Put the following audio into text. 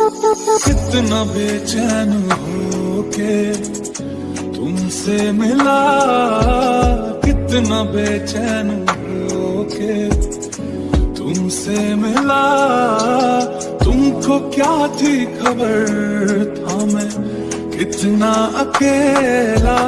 कितना बेचैन हो के तुमसे मिला, कितना बेचैन हो के तुमसे मिला। तुमको क्या थी खबर था मैं, कितना अकेला